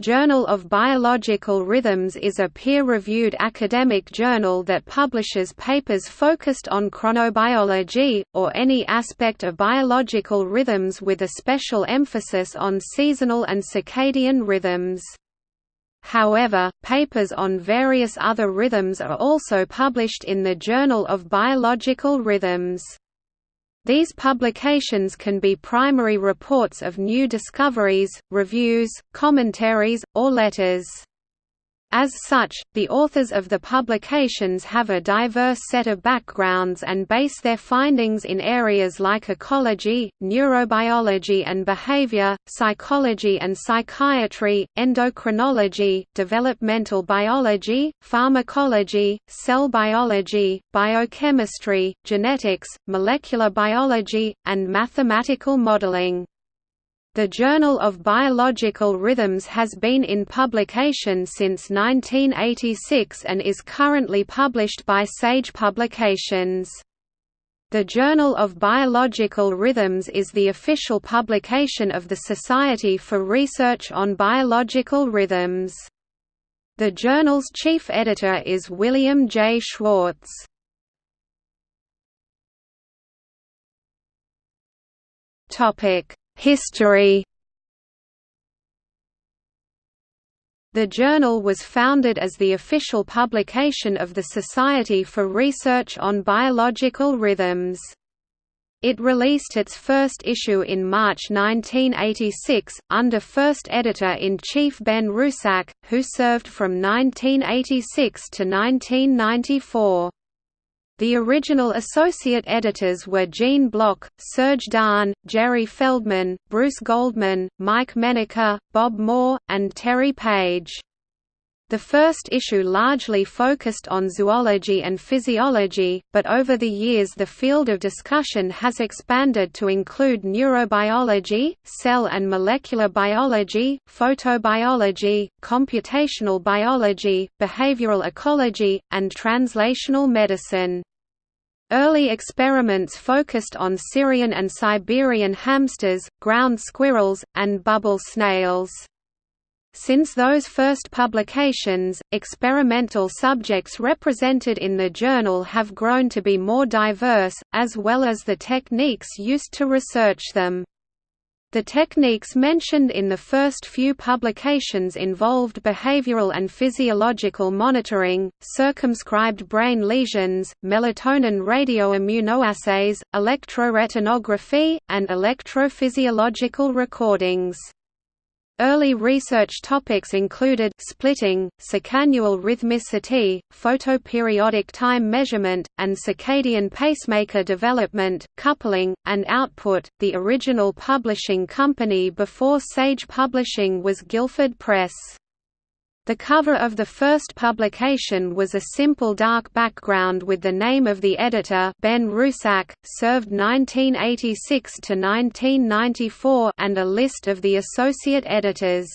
Journal of Biological Rhythms is a peer-reviewed academic journal that publishes papers focused on chronobiology, or any aspect of biological rhythms with a special emphasis on seasonal and circadian rhythms. However, papers on various other rhythms are also published in the Journal of Biological Rhythms. These publications can be primary reports of new discoveries, reviews, commentaries, or letters. As such, the authors of the publications have a diverse set of backgrounds and base their findings in areas like ecology, neurobiology and behavior, psychology and psychiatry, endocrinology, developmental biology, pharmacology, cell biology, biochemistry, genetics, molecular biology, and mathematical modeling. The Journal of Biological Rhythms has been in publication since 1986 and is currently published by Sage Publications. The Journal of Biological Rhythms is the official publication of the Society for Research on Biological Rhythms. The journal's chief editor is William J. Schwartz. Topic: History The journal was founded as the official publication of the Society for Research on Biological Rhythms. It released its first issue in March 1986, under first editor-in-chief Ben Rusak, who served from 1986 to 1994. The original associate editors were Gene Block, Serge Daan, Jerry Feldman, Bruce Goldman, Mike Menaker, Bob Moore, and Terry Page. The first issue largely focused on zoology and physiology, but over the years the field of discussion has expanded to include neurobiology, cell and molecular biology, photobiology, computational biology, behavioral ecology, and translational medicine. Early experiments focused on Syrian and Siberian hamsters, ground squirrels, and bubble snails. Since those first publications, experimental subjects represented in the journal have grown to be more diverse, as well as the techniques used to research them. The techniques mentioned in the first few publications involved behavioral and physiological monitoring, circumscribed brain lesions, melatonin radioimmunoassays, electroretinography, and electrophysiological recordings. Early research topics included splitting, circannual rhythmicity, photoperiodic time measurement, and circadian pacemaker development, coupling, and output. The original publishing company before Sage Publishing was Guilford Press. The cover of the first publication was a simple dark background with the name of the editor Ben Rusak, served 1986 to 1994 and a list of the associate editors.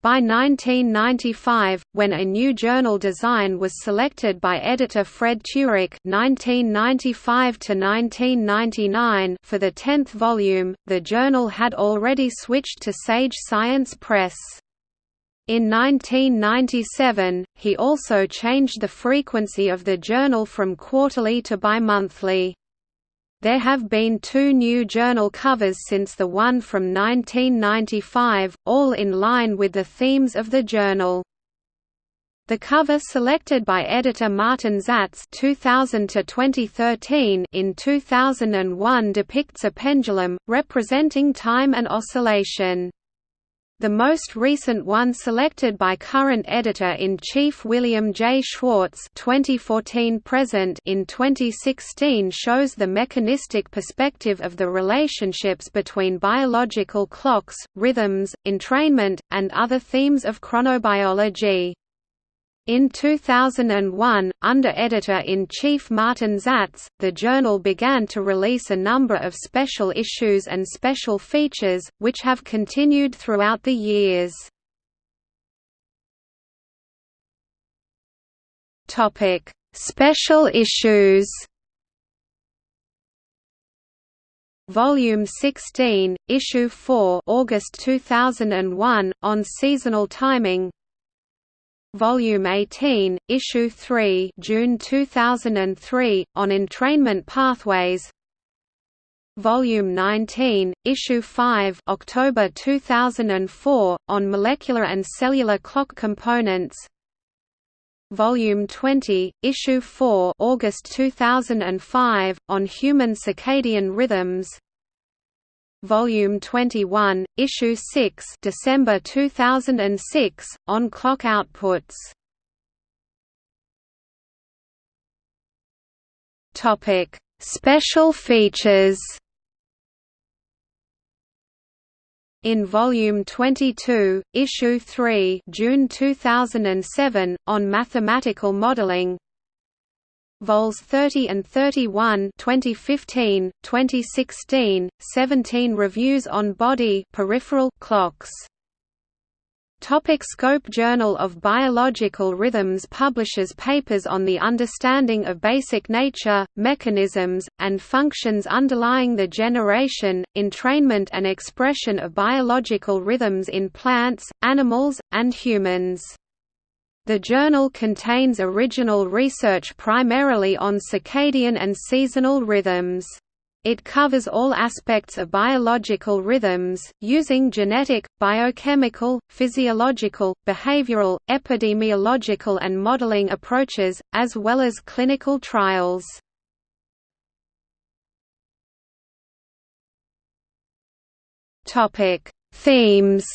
By 1995, when a new journal design was selected by editor Fred Turek (1995–1999) for the tenth volume, the journal had already switched to Sage Science Press. In 1997, he also changed the frequency of the journal from quarterly to bimonthly. There have been two new journal covers since the one from 1995, all in line with the themes of the journal. The cover selected by editor Martin Zatz 2000 2013 in 2001 depicts a pendulum, representing time and oscillation. The most recent one selected by current editor-in-chief William J. Schwartz 2014 present in 2016 shows the mechanistic perspective of the relationships between biological clocks, rhythms, entrainment, and other themes of chronobiology. In 2001, under editor-in-chief Martin Zatz, the journal began to release a number of special issues and special features, which have continued throughout the years. Special issues Volume 16, Issue 4 August 2001, on seasonal timing Volume 18, Issue 3 June 2003, on entrainment pathways. Volume 19, Issue 5 October 2004, on molecular and cellular clock components. Volume 20, Issue 4 August 2005, on human circadian rhythms Volume 21, Issue 6 December 2006, on clock outputs. Topic: Special features. In Volume 22, Issue 3 June 2007, on mathematical modeling Vols 30 and 31 2015, 2016, 17 reviews on body peripheral clocks Topic Scope Journal of Biological Rhythms publishes papers on the understanding of basic nature, mechanisms, and functions underlying the generation, entrainment and expression of biological rhythms in plants, animals, and humans. The journal contains original research primarily on circadian and seasonal rhythms. It covers all aspects of biological rhythms, using genetic, biochemical, physiological, behavioral, epidemiological and modeling approaches, as well as clinical trials. Themes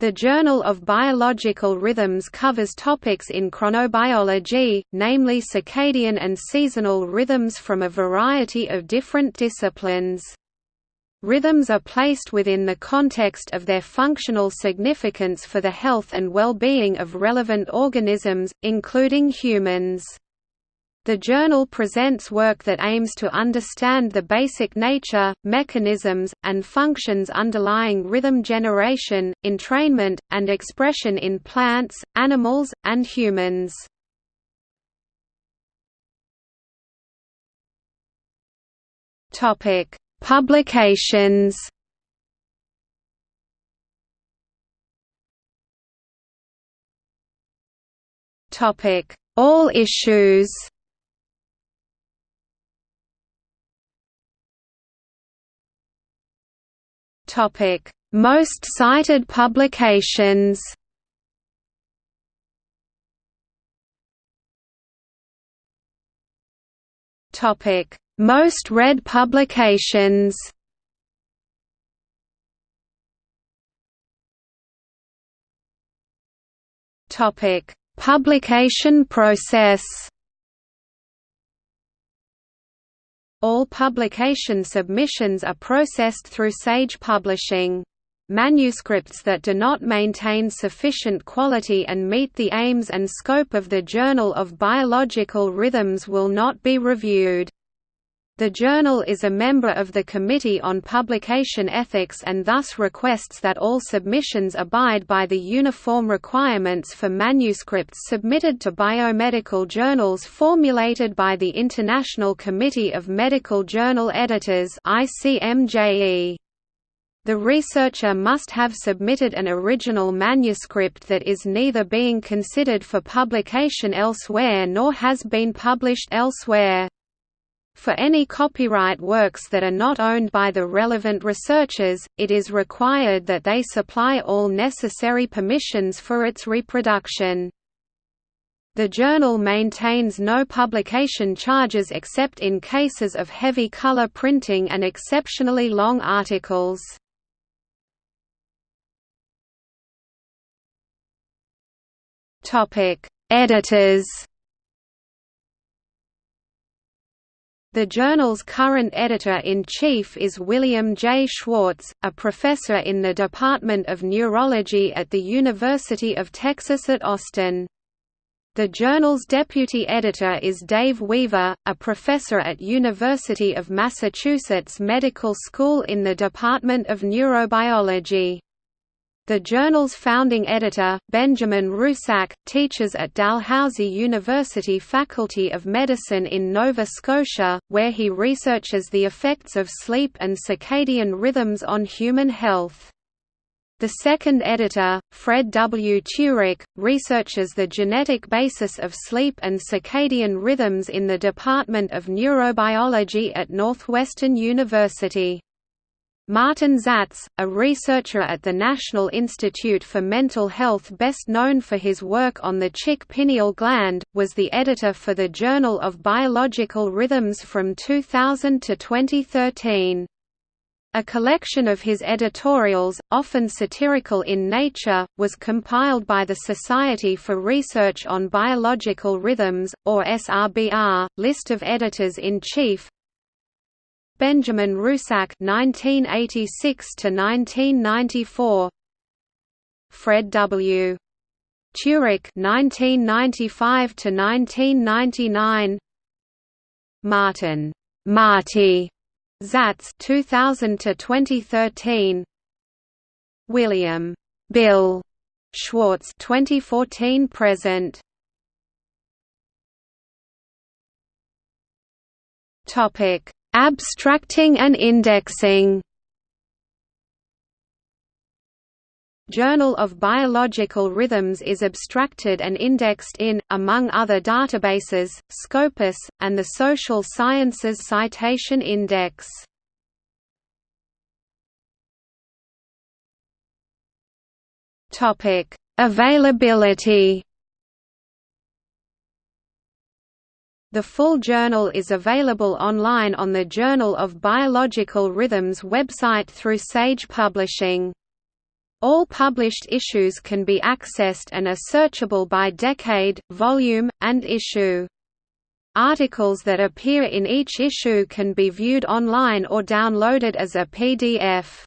The Journal of Biological Rhythms covers topics in chronobiology, namely circadian and seasonal rhythms from a variety of different disciplines. Rhythms are placed within the context of their functional significance for the health and well-being of relevant organisms, including humans. The journal presents work that aims to understand the basic nature, mechanisms, and functions underlying rhythm generation, entrainment, and expression in plants, animals, and humans. Publications All issues Topic: Most cited publications. Topic: Most read publications. Topic: Publication process. All publication submissions are processed through Sage Publishing. Manuscripts that do not maintain sufficient quality and meet the aims and scope of the Journal of Biological Rhythms will not be reviewed. The journal is a member of the Committee on Publication Ethics and thus requests that all submissions abide by the uniform requirements for manuscripts submitted to biomedical journals formulated by the International Committee of Medical Journal Editors ICMJE. The researcher must have submitted an original manuscript that is neither being considered for publication elsewhere nor has been published elsewhere. For any copyright works that are not owned by the relevant researchers, it is required that they supply all necessary permissions for its reproduction. The journal maintains no publication charges except in cases of heavy color printing and exceptionally long articles. Editors The journal's current editor-in-chief is William J. Schwartz, a professor in the Department of Neurology at the University of Texas at Austin. The journal's deputy editor is Dave Weaver, a professor at University of Massachusetts Medical School in the Department of Neurobiology. The journal's founding editor, Benjamin Rusak, teaches at Dalhousie University Faculty of Medicine in Nova Scotia, where he researches the effects of sleep and circadian rhythms on human health. The second editor, Fred W. Turek, researches the genetic basis of sleep and circadian rhythms in the Department of Neurobiology at Northwestern University. Martin Zatz, a researcher at the National Institute for Mental Health best known for his work on the chick pineal gland, was the editor for the Journal of Biological Rhythms from 2000 to 2013. A collection of his editorials, often satirical in nature, was compiled by the Society for Research on Biological Rhythms, or SRBR, list of editors-in-chief, Benjamin Rusak (1986–1994), Fred W. Turek (1995–1999), Martin Marty Zatz (2000–2013), William Bill Schwartz (2014 present). Topic Abstracting and indexing Journal of Biological Rhythms is abstracted and indexed in, among other databases, Scopus, and the Social Sciences Citation Index. Availability The full journal is available online on the Journal of Biological Rhythms website through Sage Publishing. All published issues can be accessed and are searchable by decade, volume, and issue. Articles that appear in each issue can be viewed online or downloaded as a PDF.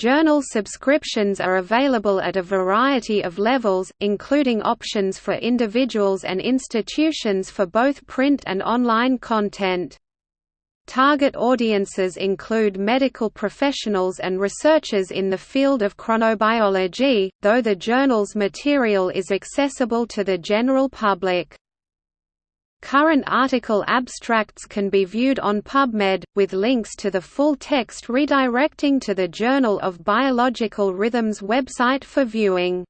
Journal subscriptions are available at a variety of levels, including options for individuals and institutions for both print and online content. Target audiences include medical professionals and researchers in the field of chronobiology, though the journal's material is accessible to the general public. Current article abstracts can be viewed on PubMed, with links to the full text redirecting to the Journal of Biological Rhythms website for viewing.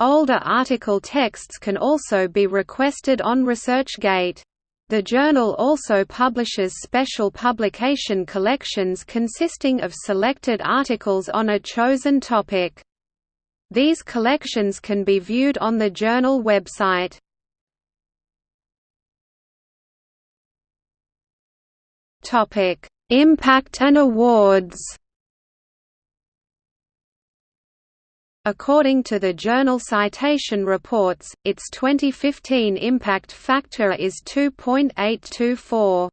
Older article texts can also be requested on ResearchGate. The journal also publishes special publication collections consisting of selected articles on a chosen topic. These collections can be viewed on the journal website. Topic: Impact and awards. According to the Journal Citation Reports, its 2015 impact factor is 2.824.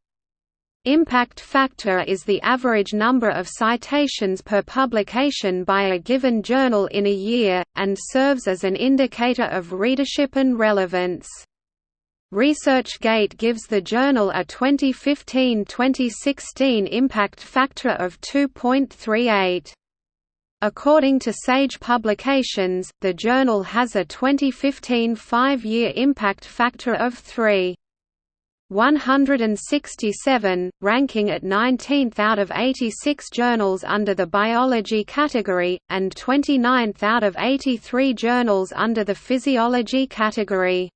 Impact factor is the average number of citations per publication by a given journal in a year, and serves as an indicator of readership and relevance. ResearchGate gives the journal a 2015–2016 impact factor of 2.38. According to Sage Publications, the journal has a 2015 five-year impact factor of 3. 167, ranking at 19th out of 86 journals under the biology category, and 29th out of 83 journals under the physiology category.